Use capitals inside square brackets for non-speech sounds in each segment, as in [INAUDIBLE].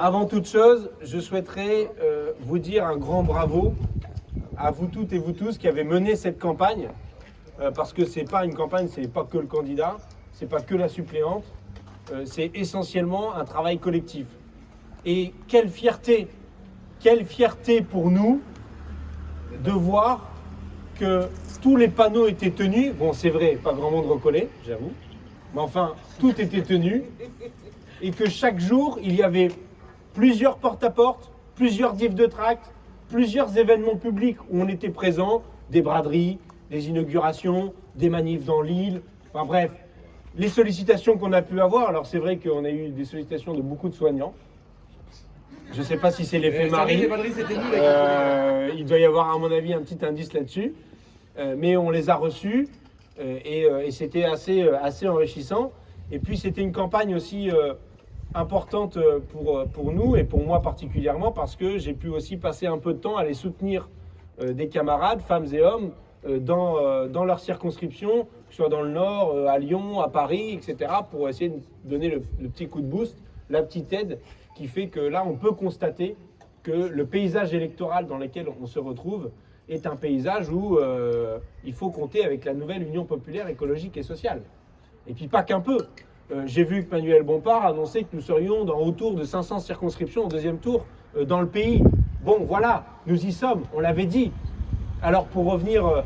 Avant toute chose, je souhaiterais euh, vous dire un grand bravo à vous toutes et vous tous qui avez mené cette campagne, euh, parce que c'est pas une campagne, c'est pas que le candidat, c'est pas que la suppléante, euh, c'est essentiellement un travail collectif. Et quelle fierté, quelle fierté pour nous de voir que tous les panneaux étaient tenus. Bon, c'est vrai, pas grand monde recollait, j'avoue, mais enfin, tout était tenu, et que chaque jour, il y avait plusieurs porte-à-porte, plusieurs diffs de tract, plusieurs événements publics où on était présent, des braderies, des inaugurations, des manifs dans l'île, enfin bref, les sollicitations qu'on a pu avoir, alors c'est vrai qu'on a eu des sollicitations de beaucoup de soignants, je ne sais pas si c'est l'effet Marie, euh, il doit y avoir à mon avis un petit indice là-dessus, euh, mais on les a reçus euh, et, et c'était assez, assez enrichissant. Et puis c'était une campagne aussi importante euh, pour, euh, pour nous et pour moi particulièrement parce que j'ai pu aussi passer un peu de temps à les soutenir euh, des camarades, femmes et hommes, dans, dans leur circonscription, que ce soit dans le Nord, à Lyon, à Paris, etc., pour essayer de donner le, petit coup de boost, la petite aide qui fait que là, on peut constater que le paysage électoral dans lequel on se retrouve est un paysage où il faut compter avec la nouvelle Union populaire écologique et sociale. Et puis pas qu'un peu. Euh, j'ai vu que Manuel Bompard annonçait que nous serions dans autour de 500 circonscriptions au deuxième tour euh, dans le pays. Bon, voilà, nous y sommes, on l'avait dit. Alors pour revenir euh,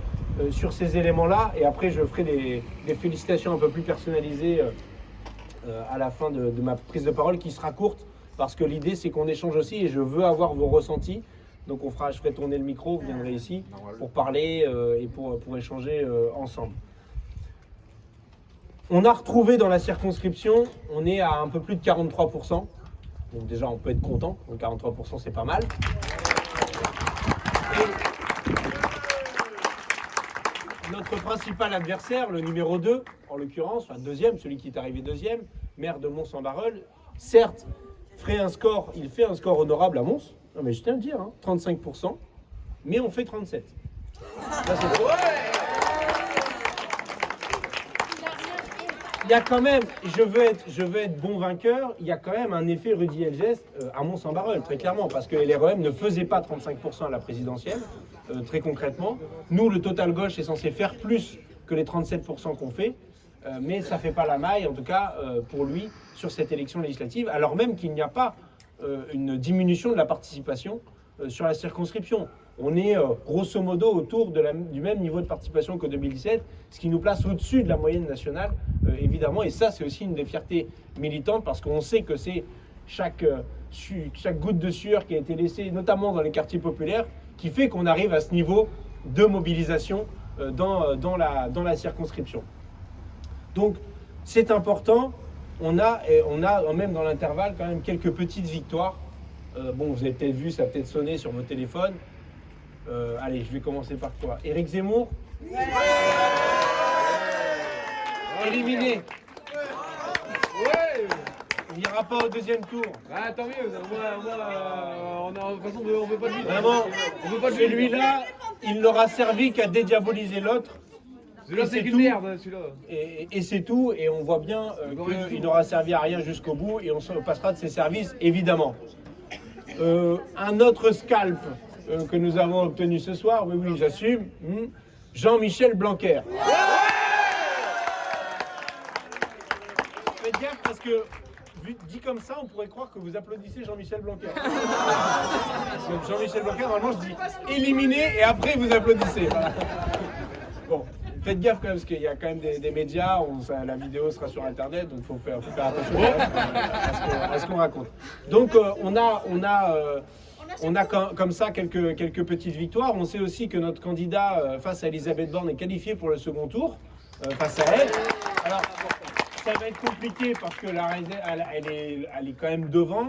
sur ces éléments-là, et après je ferai des, félicitations un peu plus personnalisées à la fin de, ma prise de parole qui sera courte, parce que l'idée c'est qu'on échange aussi et je veux avoir vos ressentis. Donc on fera, je ferai tourner le micro, vous viendrez ici pour parler et pour, pour échanger ensemble. On a retrouvé dans la circonscription, on est à un peu plus de 43%. Donc déjà, on peut être content. Donc 43%, c'est pas mal. notre principal adversaire, le numéro 2, en l'occurrence, enfin deuxième, celui qui est arrivé deuxième, maire de Mons-en-Barœul, certes, ferait un score, il fait un score honorable à Mons, non mais je tiens à le dire, 35%, hein, mais on fait 37. Il y a quand même, je veux, être, bon vainqueur, il y a quand même un effet Rudy Elgest euh, à Mont-Saint-Barreul, très clairement, parce que LREM ne faisait pas 35% à la présidentielle, euh, très concrètement. Nous, le total gauche est censé faire plus que les 37% qu'on fait, euh, mais ça ne fait pas la maille, en tout cas pour lui, sur cette élection législative, alors même qu'il n'y a pas une diminution de la participation sur la circonscription. On est grosso modo autour du même niveau de participation que 2017, ce qui nous place au-dessus de la moyenne nationale euh, évidemment. Et ça, c'est aussi une des fiertés militantes parce qu'on sait que c'est chaque, euh, chaque goutte de sueur qui a été laissée, notamment dans les quartiers populaires, qui fait qu'on arrive à ce niveau de mobilisation euh, dans, la, circonscription. Donc, c'est important. On a, on a même dans l'intervalle quand même quelques petites victoires. bon, vous avez peut-être vu, ça a peut-être sonné sur vos téléphones. Allez, je vais commencer par quoi Éric Zemmour éliminé. Il n'ira pas au deuxième tour. Ah, tant mieux. Moi, on a, de façon, on veut pas de lui. Vraiment, on veut pas de celui-là, il n'aura servi qu'à dédiaboliser l'autre. Celui-là, c'est une merde, celui-là. Et, c'est tout, et on voit bien euh, qu'il n'aura servi à rien jusqu'au bout, et on se passera de ses services, évidemment. Euh, un autre scalp euh, que nous avons obtenu ce soir, oui, oui, j'assume, hmm, Jean-Michel Blanquer. parce que dit comme ça, on pourrait croire que vous applaudissez Jean-Michel Blanquer. Jean-Michel Blanquer, normalement, je dis éliminé et après vous applaudissez. Bon, faites gaffe quand même, parce qu'il y a quand même des, médias, la vidéo sera sur Internet, donc il faut faire, attention à ce qu'on raconte. Donc, euh, on a, on a, euh, on a comme ça quelques, quelques petites victoires. On sait aussi que notre candidat euh, face à Elisabeth Borne est qualifié pour le second tour, face à elle. Alors, ça va être compliqué parce que la elle, est, elle est quand même devant.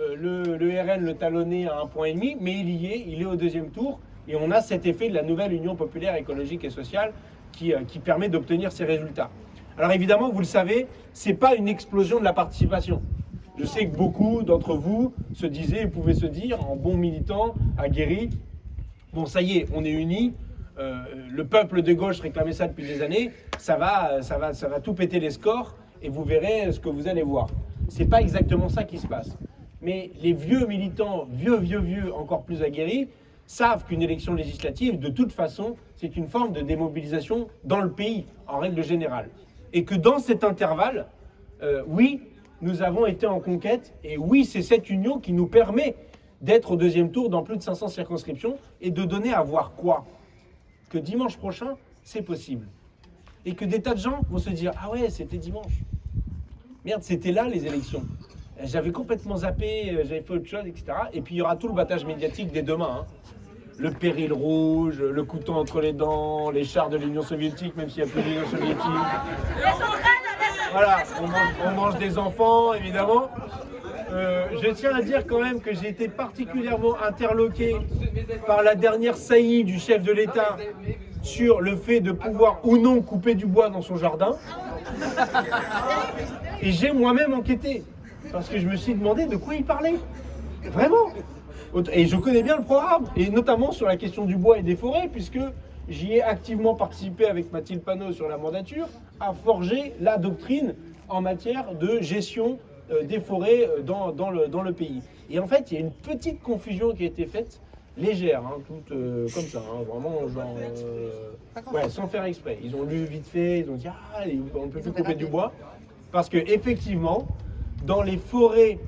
Euh, le, le, RN le talonnait à un point et demi, mais il y est, il est au deuxième tour. Et on a cet effet de la nouvelle Union populaire écologique et sociale qui, euh, qui permet d'obtenir ces résultats. Alors évidemment, vous le savez, ce n'est pas une explosion de la participation. Je sais que beaucoup d'entre vous se disaient, pouvaient se dire, en bon militant, aguerri, bon ça y est, on est unis, euh, le peuple de gauche réclamait ça depuis des années, ça va, ça, va, ça va tout péter les scores et vous verrez ce que vous allez voir. C'est pas exactement ça qui se passe. mais les vieux militants, vieux, vieux, vieux, encore plus aguerris, savent qu'une élection législative, de toute façon, c'est une forme de démobilisation dans le pays, en règle générale. Et que dans cet intervalle, euh, oui, nous avons été en conquête, et oui, c'est cette union qui nous permet d'être au deuxième tour dans plus de 500 circonscriptions et de donner à voir quoi? Que dimanche prochain, c'est possible. Et que des tas de gens vont se dire Ah ouais, c'était dimanche. Merde, c'était là les élections. J'avais complètement zappé, euh, j'avais fait autre chose, etc. Et puis il y aura tout le battage médiatique dès demain. hein. Le péril rouge, le couteau entre les dents, les chars de l'Union soviétique, même s'il n'y a plus d'Union soviétique. Voilà, on mange, des enfants, évidemment. Euh, je tiens à dire quand même que j'ai été particulièrement interloqué par la dernière saillie du chef de l'État sur le fait de pouvoir ou non couper du bois dans son jardin. Et j'ai moi-même enquêté, parce que je me suis demandé de quoi il parlait. Vraiment. Et je connais bien le programme, et notamment sur la question du bois et des forêts, puisque j'y ai activement participé avec Mathilde Panot sur la mandature, à forger la doctrine en matière de gestion euh, des forêts euh, dans, dans le, dans le pays. Et en fait, il y a une petite confusion qui a été faite, légère, hein, toute euh, comme ça, hein, vraiment genre, euh, ouais, sans faire exprès. Ils ont lu vite fait, ils ont dit ah, on ne peut plus couper du bois, parce que effectivement, dans les forêts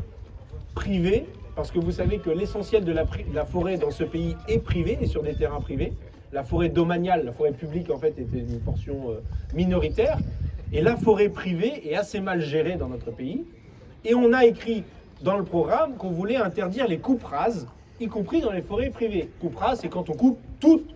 privées, parce que vous savez que l'essentiel de la, la forêt dans ce pays est privé et sur des terrains privés. La forêt domaniale, la forêt publique en fait était une portion euh, minoritaire. Et la forêt privée est assez mal gérée dans notre pays. Et on a écrit dans le programme qu'on voulait interdire les coupes rases, y compris dans les forêts privées. Coupe rase, c'est quand on coupe toute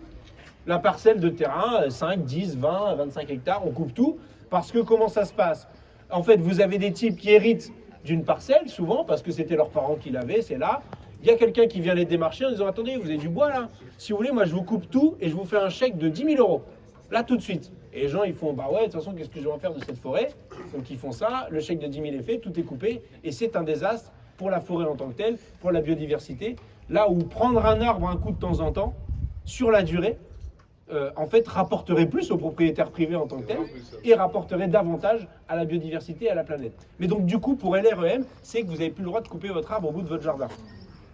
la parcelle de terrain, euh, 5, 10, 20, 25 hectares, on coupe tout. Parce que comment ça se passe? En fait, vous avez des types qui héritent d'une parcelle, souvent, parce que c'était leurs parents qui l'avaient, c'est là. Il y a quelqu'un qui vient les démarcher en disant Attendez, vous avez du bois là Si vous voulez, moi je vous coupe tout et je vous fais un chèque de 10 000 euros. Là tout de suite. Et les gens ils font Bah ouais, de toute façon, qu'est-ce que je vais en faire de cette forêt? Donc ils font ça, le chèque de 10 000 est fait, tout est coupé et c'est un désastre pour la forêt en tant que telle, pour la biodiversité. Là où prendre un arbre un coup de temps en temps, sur la durée, euh, en fait, rapporterait plus aux propriétaires privés en tant que tels et rapporterait davantage à la biodiversité et à la planète. Mais donc, du coup, pour LREM, c'est que vous n'avez plus le droit de couper votre arbre au bout de votre jardin.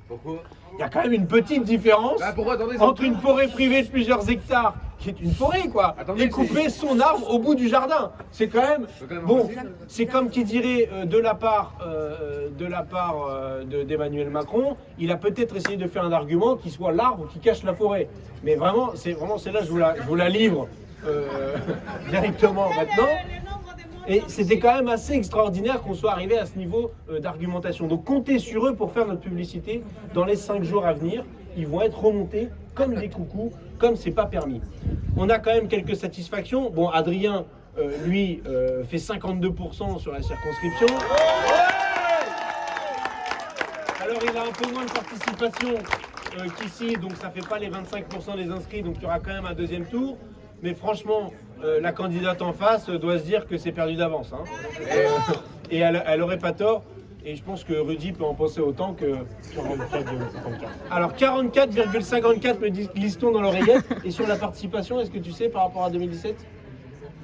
Pourquoi? Il y a quand même une petite différence Bah pourquoi? Attendez entre une forêt privée de plusieurs hectares, qui est une forêt, quoi, Attendez, et couper c'est- son arbre au bout du jardin. C'est quand même. C'est quand même Bon, c'est comme qui dirait euh, de la part, euh, de la part euh, de- d'Emmanuel Macron, il a peut-être essayé de faire un argument qui soit l'arbre qui cache la forêt. Mais vraiment, c'est vraiment celle-là, je vous la, je vous la livre [LAUGHS] directement maintenant. Et c'était quand même assez extraordinaire qu'on soit arrivé à ce niveau euh, d'argumentation. Donc comptez sur eux pour faire notre publicité dans les cinq jours à venir. Ils vont être remontés comme des coucous, comme c'est pas permis. On a quand même quelques satisfactions. Bon, Adrien, euh, lui, euh, fait 52% sur la circonscription. Alors il a un peu moins de participation euh, qu'ici, donc ça fait pas les 25% des inscrits, donc il y aura quand même un deuxième tour. Mais franchement, euh, la candidate en face doit se dire que c'est perdu d'avance. hein. Et elle, elle aurait pas tort. Et je pense que Rudy peut en penser autant que 44,54. Alors 44,54 me Liston dans l'oreillette. Et sur la participation, est-ce que tu sais par rapport à 2017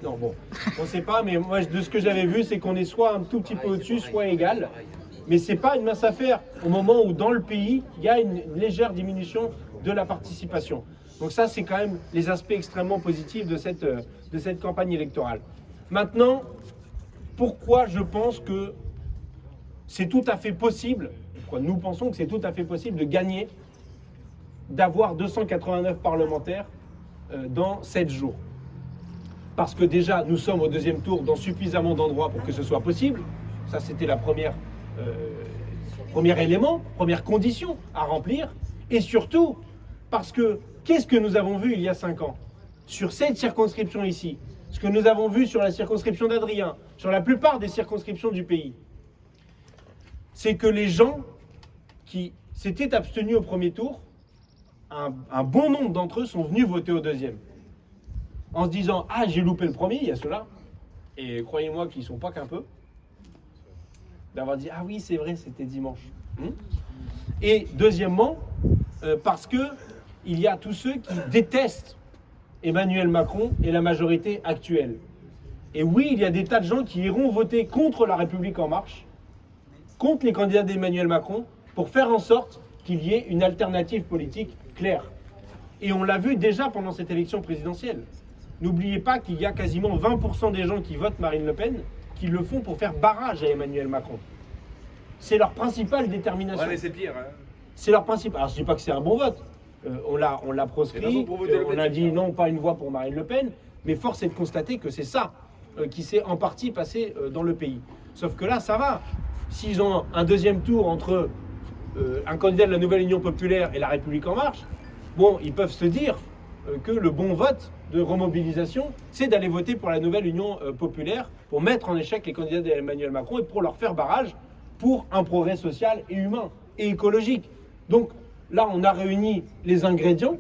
non, bon, on ne sait pas, mais moi, de ce que j'avais vu, c'est qu'on est soit un tout petit peu au-dessus, soit égal. Mais c'est pas une mince affaire au moment où dans le pays, il y a une légère diminution de la participation. Donc ça, c'est quand même les aspects extrêmement positifs de cette, euh, de cette campagne électorale. Maintenant, pourquoi je pense que c'est tout à fait possible, pourquoi nous pensons que c'est tout à fait possible de gagner, d'avoir 289 parlementaires euh, dans 7 jours? Parce que déjà nous sommes au deuxième tour dans suffisamment d'endroits pour que ce soit possible. Ça, c'était la première, euh, premier élément, première condition à remplir. Et surtout, parce que qu'est-ce que nous avons vu il y a cinq ans? Sur cette circonscription ici, ce que nous avons vu sur la circonscription d'Adrien, sur la plupart des circonscriptions du pays, c'est que les gens qui s'étaient abstenus au premier tour, un, bon nombre d'entre eux sont venus voter au deuxième en se disant Ah, j'ai loupé le premier, il y a ceux-là. Et croyez-moi qu'ils sont pas qu'un peu. D'avoir dit Ah oui, c'est vrai, c'était dimanche. Hmm Et deuxièmement, euh, parce que il y a tous ceux qui détestent Emmanuel Macron et la majorité actuelle. Et oui, il y a des tas de gens qui iront voter contre la République en marche, contre les candidats d'Emmanuel Macron pour faire en sorte qu'il y ait une alternative politique claire. Et on l'a vu déjà pendant cette élection présidentielle. N'oubliez pas qu'il y a quasiment 20% des gens qui votent Marine Le Pen qui le font pour faire barrage à Emmanuel Macron. C'est leur principale détermination. Ouais, mais c'est pire. Hein. C'est leur principe. Alors je dis pas que c'est un bon vote. Euh, on l'a, on l'a proscrit. euh, on a dit non, pas une voix pour Marine Le Pen. Mais force est de constater que c'est ça euh, qui s'est en partie passé dans le pays. Sauf que là, ça va. S'ils ont un deuxième tour entre un candidat de la Nouvelle Union Populaire et la République En Marche, bon, ils peuvent se dire que le bon vote de remobilisation, c'est d'aller voter pour la Nouvelle Union Populaire pour mettre en échec les candidats d'Emmanuel Macron et pour leur faire barrage pour un progrès social et humain et écologique. Donc là, on a réuni les ingrédients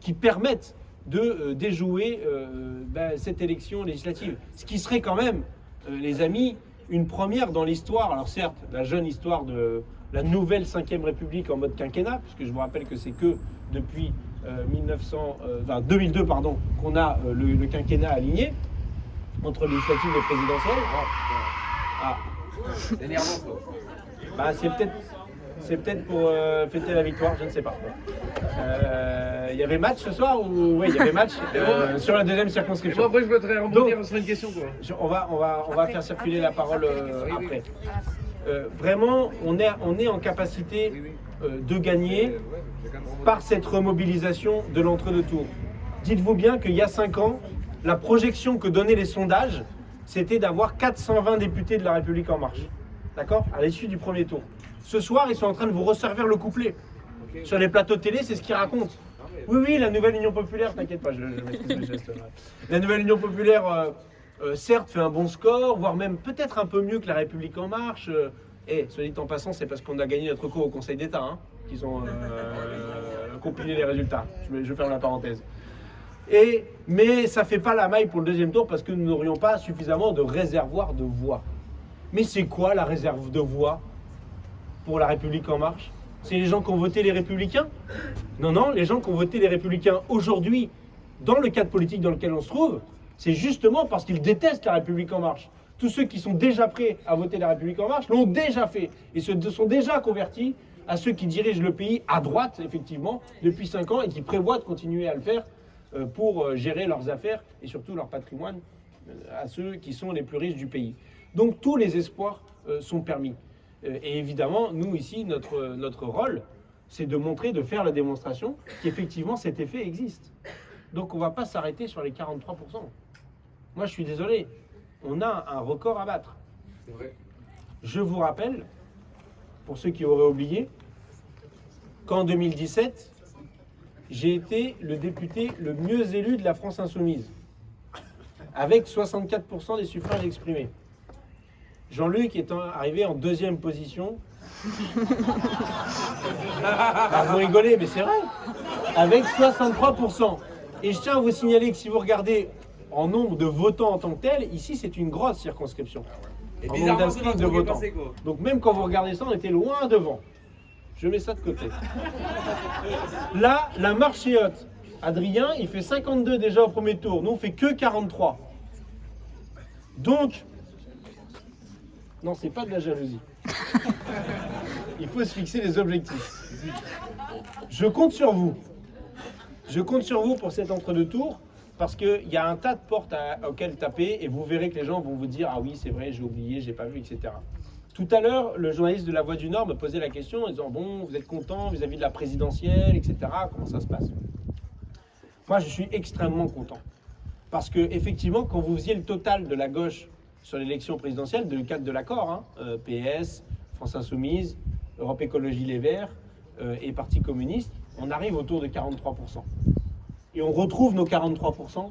qui permettent de euh, déjouer euh, ben, cette élection législative. Ce qui serait quand même, euh, les amis, une première dans l'histoire. Alors certes, la jeune histoire de la nouvelle 5ème République en mode quinquennat, puisque je vous rappelle que c'est que depuis euh, 1900, euh, enfin, 2002 pardon, qu'on a le, le quinquennat aligné entre législative et présidentielle. Ah, C'est bah, c'est peut-être c'est peut-être pour euh, fêter la victoire, je ne sais pas. Euh, Il y avait match ce soir ou oui, il y avait match [LAUGHS] euh, sur la deuxième moi, circonscription. après, je voudrais rebondir sur une question, quoi. Je- on va on va on va faire circuler la parole euh, Oui, oui. après. Euh, vraiment, on est on est en capacité Oui, oui. euh, de gagner Euh, par cette remobilisation de l'entre-deux tours. Dites-vous bien qu'il y a 5 ans, la projection que donnaient les sondages, c'était d'avoir 420 députés de la République en marche. D'accord À l'issue du premier tour. Ce soir, ils sont en train de vous resservir le couplet. Sur les plateaux de télé, c'est ce qu'ils racontent. Oui, oui, la nouvelle Union Populaire, t'inquiète pas, je, je maîtrise le geste. La nouvelle Union Populaire, euh, euh, certes, fait un bon score, voire même peut-être un peu mieux que la République En Marche. euh, et, soit dit en passant, c'est parce qu'on a gagné notre cours au Conseil d'État hein, qu'ils ont compilé les résultats. Je, ferme la parenthèse. Et, mais ça fait pas la maille pour le deuxième tour parce que nous n'aurions pas suffisamment de réservoirs de voix. Mais c'est quoi la réserve de voix pour la République En Marche? C'est les gens qui ont voté les Républicains? Non, non, les gens qui ont voté les Républicains aujourd'hui, dans le cadre politique dans lequel on se trouve, c'est justement parce qu'ils détestent la République En Marche. Tous ceux qui sont déjà prêts à voter la République En Marche l'ont déjà fait et se sont déjà convertis à ceux qui dirigent le pays à droite, effectivement, depuis 5 ans et qui prévoient de continuer à le faire euh, pour euh, gérer leurs affaires et surtout leur patrimoine euh, à ceux qui sont les plus riches du pays. Donc tous les espoirs euh, sont permis. Euh, Et évidemment, nous ici, notre, notre rôle, c'est de montrer, de faire la démonstration qu'effectivement cet effet existe. Donc on ne va pas s'arrêter sur les 43%. Moi je suis désolé, on a un record à battre. Vrai. Je vous rappelle, pour ceux qui auraient oublié, qu'en 2017, j'ai été le député le mieux élu de la France insoumise, avec 64% des suffrages exprimés. Jean-Luc étant arrivé en deuxième position. Ah, vous rigolez, mais c'est vrai. Avec 63%. Et je tiens à vous signaler que si vous regardez en nombre de votants en tant que tel, ici c'est une grosse circonscription. Et En bizarrement, nombre d'inscrits c'est de est votants. passé. Donc même quand vous regardez ça, on était loin devant. Je mets ça de côté. Là, la marche est haute. Adrien, il fait 52 déjà au premier tour. Nous, on fait que 43. Donc, non, c'est pas de la jalousie. [LAUGHS] Il faut se fixer les objectifs. Je compte sur vous. Je compte sur vous pour cet entre-deux tours parce qu'il y a un tas de portes à- auxquelles taper et vous verrez que les gens vont vous dire Ah oui, c'est vrai, j'ai oublié, j'ai pas vu, etc. Tout à l'heure, le journaliste de La Voix du Nord me posait la question en disant Bon, vous êtes content vis-à-vis de la présidentielle, etc. Comment ça se passe? Moi, je suis extrêmement content. Parce que, effectivement, quand vous faisiez le total de la gauche sur l'élection présidentielle, de le cadre de l'accord, hein, euh, PS, France Insoumise, Europe Écologie Les Verts euh, et Parti communiste, on arrive autour de 43%. Et on retrouve nos 43%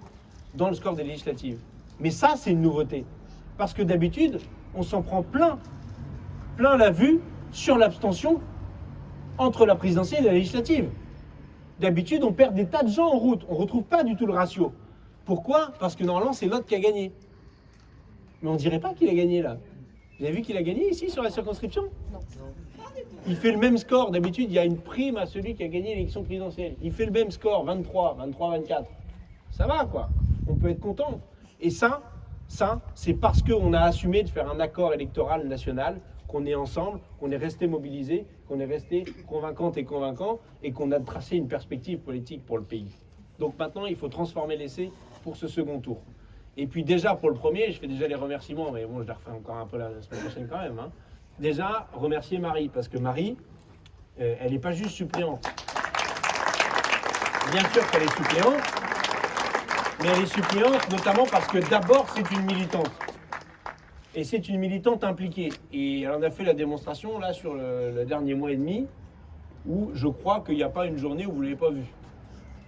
dans le score des législatives. Mais ça, c'est une nouveauté. Parce que d'habitude, on s'en prend plein, plein la vue sur l'abstention entre la présidentielle et la législative. D'habitude, on perd des tas de gens en route. On ne retrouve pas du tout le ratio. Pourquoi? Parce que normalement, c'est l'autre qui a gagné. Mais on dirait pas qu'il a gagné là. Vous avez vu qu'il a gagné ici sur la circonscription? Il fait le même score. D'habitude, il y a une prime à celui qui a gagné l'élection présidentielle. Il fait le même score, 23, 23, 24. Ça va quoi On peut être content. Et ça, ça, c'est parce qu'on a assumé de faire un accord électoral national, qu'on est ensemble, qu'on est resté mobilisés, qu'on est resté convaincante et convaincant, et qu'on a tracé une perspective politique pour le pays. Donc maintenant, il faut transformer l'essai pour ce second tour. Et puis déjà, pour le premier, je fais déjà les remerciements, mais bon, je les refais encore un peu la semaine prochaine quand même. hein. Déjà, remercier Marie, parce que Marie, euh, elle n'est pas juste suppléante. Bien sûr qu'elle est suppléante, mais elle est suppléante notamment parce que d'abord, c'est une militante. Et c'est une militante impliquée. Et elle en a fait la démonstration là sur le, dernier mois et demi, où je crois qu'il n'y a pas une journée où vous ne l'avez pas vue.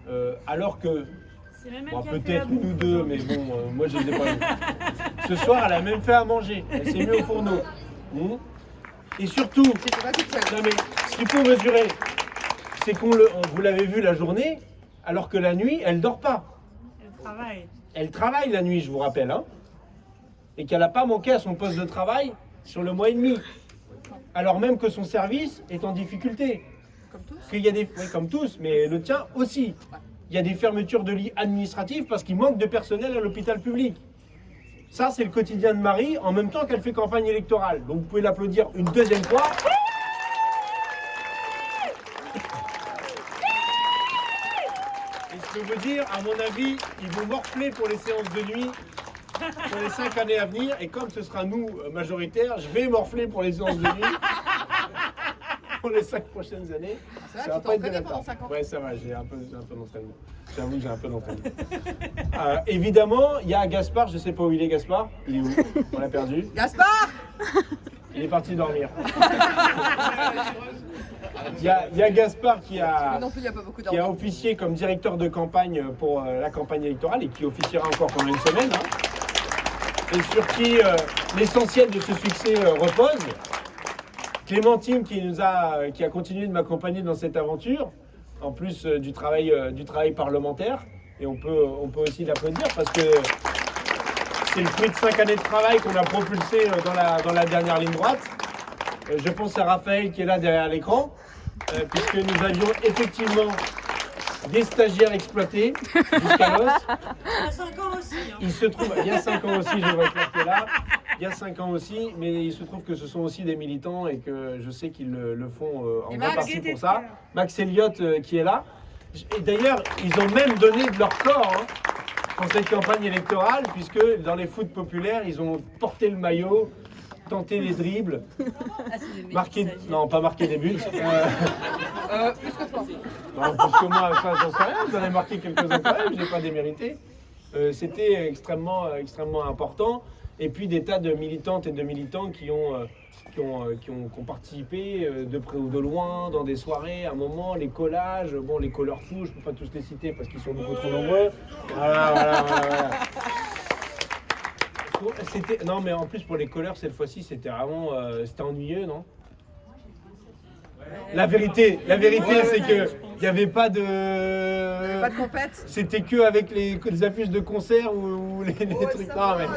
Euh, alors que Bon, qui a fait peut-être la une ou bouffe deux, mais bon, euh, moi je ne les ai pas. Ce soir, elle a même fait à manger. Elle s'est mise au fourneau. Hmm. Et surtout, non mais ce qu'il faut mesurer, c'est qu'on le, vous l'avez vu la journée, alors que la nuit, elle dort pas. Elle travaille. Elle travaille la nuit, je vous rappelle, hein, et qu'elle n'a pas manqué à son poste de travail sur le mois et demi, alors même que son service est en difficulté. Comme tous. Qu'il y a des, oui, comme tous, mais le tien aussi. Il y a des fermetures de lits administratifs parce qu'il manque de personnel à l'hôpital public. Ça, c'est le quotidien de Marie en même temps qu'elle fait campagne électorale. Donc vous pouvez l'applaudir une deuxième fois. Et je peux vous dire, à mon avis, ils vont morfler pour les séances de nuit pour les cinq années à venir. Et comme ce sera nous euh, majoritaires, je vais morfler pour les séances de nuit pour les cinq prochaines années. Ça va, Ça va tu pendant 5 ans. Ouais, ça va, j'ai un peu, j'ai un peu d'entraînement. J'avoue que j'ai un peu d'entraînement. [LAUGHS] Euh, évidemment, il y a Gaspard, je sais pas où il est Gaspard. Il est où? On l'a perdu. Gaspard Il est parti dormir. [LAUGHS] Il y a, il y a Gaspard qui a, non plus, pas qui a officié comme directeur de campagne pour euh, la campagne électorale et qui officiera encore pendant une semaine. hein. et sur qui euh, l'essentiel de ce succès euh, repose. Clémentine qui nous a, qui a continué de m'accompagner dans cette aventure, en plus euh, du, travail, euh, du travail parlementaire. Et on peut, on peut aussi l'applaudir parce que c'est le fruit de cinq années de travail qu'on a propulsé euh, dans la, dans la dernière ligne droite. Je pense à Raphaël qui est là derrière l'écran, puisque nous avions effectivement des stagiaires exploités jusqu'à l'os. Il y a 5 ans aussi. hein. Il se trouve, il y a 5 ans aussi, je vois que là, il y a 5 ans aussi, mais il se trouve que ce sont aussi des militants et que je sais qu'ils le, le font euh, en Et grande Max partie pour ça. Max Elliott euh, qui est là. Et d'ailleurs, ils ont même donné de leur corps hein, pour cette campagne électorale, puisque dans les foot populaires, ils ont porté le maillot, tenté les dribbles, marqué, non pas marqué des buts. euh, Euh, plus que toi. non, parce que moi, ça, j'en sais rien, j'en ai marqué quelques-uns quand même, je n'ai pas démérité. Euh, C'était extrêmement, extrêmement important. Et puis des tas de militantes et de militants qui ont, euh, euh, qui ont, qui ont participé euh, de près ou de loin dans des soirées, à un moment, les collages, bon, les colleurs fous, je ne peux pas tous les citer parce qu'ils sont beaucoup trop nombreux. Voilà, voilà, voilà. voilà. Non, mais en plus pour les colleurs, cette fois-ci, c'était vraiment c'était ennuyeux, non? La vérité, la vérité, c'est que il n'y avait pas Pas de de. compète. C'était que avec les, les affiches de concert ou, ou les, les trucs. Non, mais.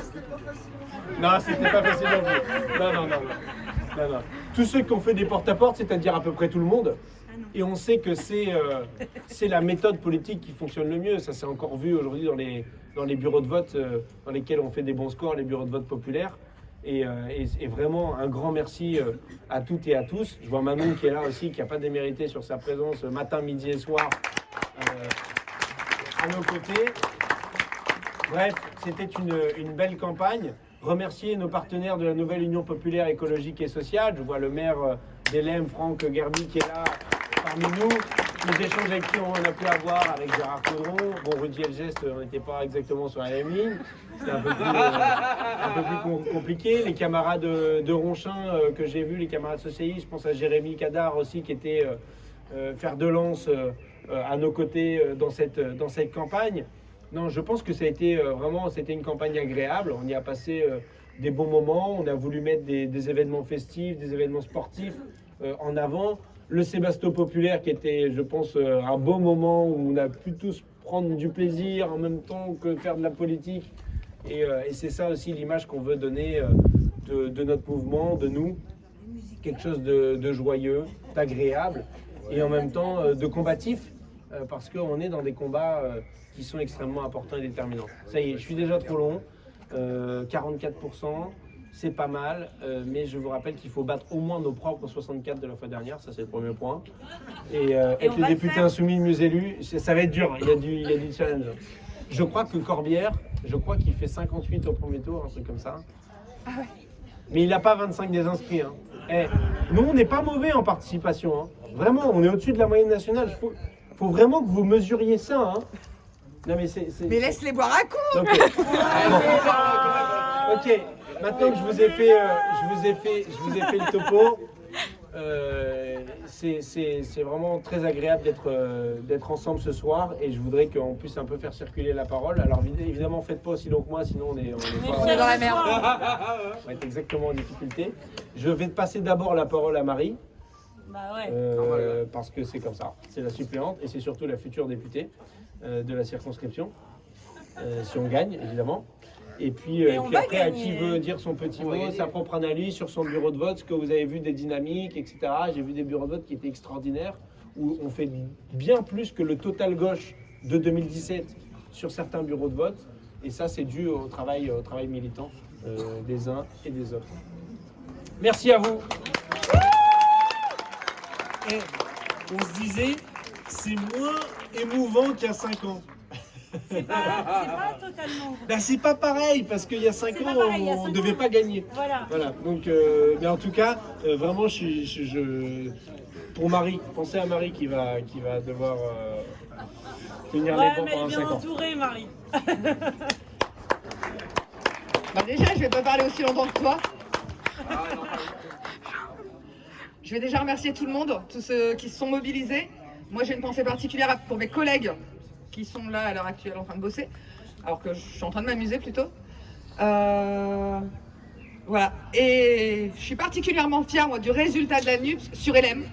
Non, c'était pas facile non plus. Non, non, non, non. Non, non. Tous ceux qui ont fait des porte-à-porte, c'est-à-dire à peu près tout le monde, Ah et on sait que c'est euh, c'est la méthode politique qui fonctionne le mieux. Ça s'est encore vu aujourd'hui dans les, dans les bureaux de vote euh, dans lesquels on fait des bons scores, les bureaux de vote populaires. Et, euh, et- vraiment un grand merci euh, à toutes et à tous. Je vois Manon qui est là aussi, qui n'a pas démérité sur sa présence euh, matin, midi et soir à nos côtés. Bref, c'était une, belle campagne. Remercier nos partenaires de la nouvelle Union populaire écologique et sociale. Je vois le maire d'Elem, Franck Gerby, qui est là parmi nous. Les échanges avec qui on a pu avoir avec Gérard Caudron. Bon, Rudy Elgest, on n'était pas exactement sur la même ligne. C'était un peu plus, euh, compliqué. Les camarades de, de Ronchin euh, que j'ai vus, les camarades socialistes, je pense à Jérémy Cadar aussi, qui était euh, euh, fer de lance euh, euh, à nos côtés euh, dans, cette, dans cette campagne. Non, je pense que ça a été euh, vraiment, c'était une campagne agréable. On y a passé euh, des bons moments. On a voulu mettre des, événements festifs, des événements sportifs euh, en avant. Le Sébasto populaire qui était, je pense, euh, un beau moment où on a pu tous prendre du plaisir en même temps que faire de la politique. Et, euh, c'est ça aussi l'image qu'on veut donner euh, de, notre mouvement, de nous. Quelque chose de, joyeux, d'agréable et en même temps de combatif parce qu'on est dans des combats qui sont extrêmement importants et déterminants. Ça y est, je suis déjà trop long. Euh, 44%. C'est pas mal, euh, mais je vous rappelle qu'il faut battre au moins nos propres 64 de la fois dernière, ça c'est le premier point. Et, euh, être le députés faire. insoumis mieux élus, c'est- ça va être dur, il y a du, il y a du challenge. Je crois que Corbière, je crois qu'il fait 58 au premier tour, un truc comme ça. Mais il n'a pas 25 des inscrits. Hein. Eh, nous, on n'est pas mauvais en participation. hein. Vraiment, on est au-dessus de la moyenne nationale. Il faut, faut vraiment que vous mesuriez ça. hein. Non, mais c'est. c'est- Mais laisse-les boire un coup. Ok, [LAUGHS] maintenant que je vous ai fait, euh, je vous ai fait, je vous ai fait le topo, euh, c'est- vraiment très agréable d'être euh, d'être ensemble ce soir et je voudrais qu'on puisse un peu faire circuler la parole. Alors évi- évidemment, faites pas aussi long que moi, sinon on est, on est On est dans la merde. on va être exactement en difficulté. Je vais passer d'abord la parole à Marie. Bah ouais. Euh, parce que c'est comme ça. C'est la suppléante et c'est surtout la future députée de la circonscription, si on gagne évidemment. Et puis, euh, Et et on puis va après, à qui veut dire son petit mot, sa propre analyse sur son bureau de vote, ce que vous avez vu des dynamiques, etc. J'ai vu des bureaux de vote qui étaient extraordinaires, où on fait bien plus que le total gauche de 2017 sur certains bureaux de vote. Et ça, c'est dû au travail, au travail militant euh, des uns et des autres. Merci à vous. Eh, on se disait, c'est moins émouvant qu'il y a 5 ans. C'est pas, c'est pas totalement. Bah, c'est pas pareil, parce qu'il y a 5 C'est ans, pareil, on cinq devait ans. pas gagner. Voilà. Voilà, donc, euh, mais en tout cas, euh, vraiment, je, suis- je, je- pour Marie, pensez à Marie qui va, qui va devoir euh, tenir les bancs mais elle pendant est 5 bien ans. entourée, Marie. [LAUGHS] Bah déjà, je vais pas parler aussi longtemps que toi. [LAUGHS] Je vais déjà remercier tout le monde, tous ceux qui se sont mobilisés. Moi, j'ai une pensée particulière pour mes collègues qui sont là à l'heure actuelle en train de bosser, alors que je suis en train de m'amuser plutôt. Euh, Voilà. Et je suis particulièrement fière, moi, du résultat de la NUPS sur LM,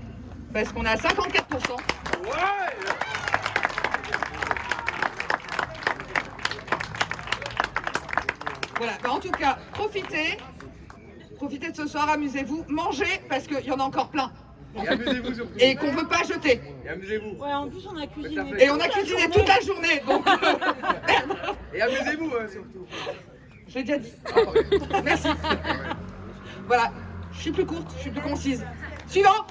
parce qu'on est à 54%. Voilà, Bah, en tout cas, profitez. Profitez de ce soir, amusez-vous, mangez, parce qu'il y en a encore plein. Et amusez-vous surtout. Et qu'on ne peut pas jeter. Et amusez-vous. Ouais, en plus, on a cuisiné. Et on a cuisiné toute la journée, donc [LAUGHS] merde, Et amusez-vous hein, surtout. je l'ai déjà dit. Merci. Voilà, je suis plus courte, je suis plus concise. Suivant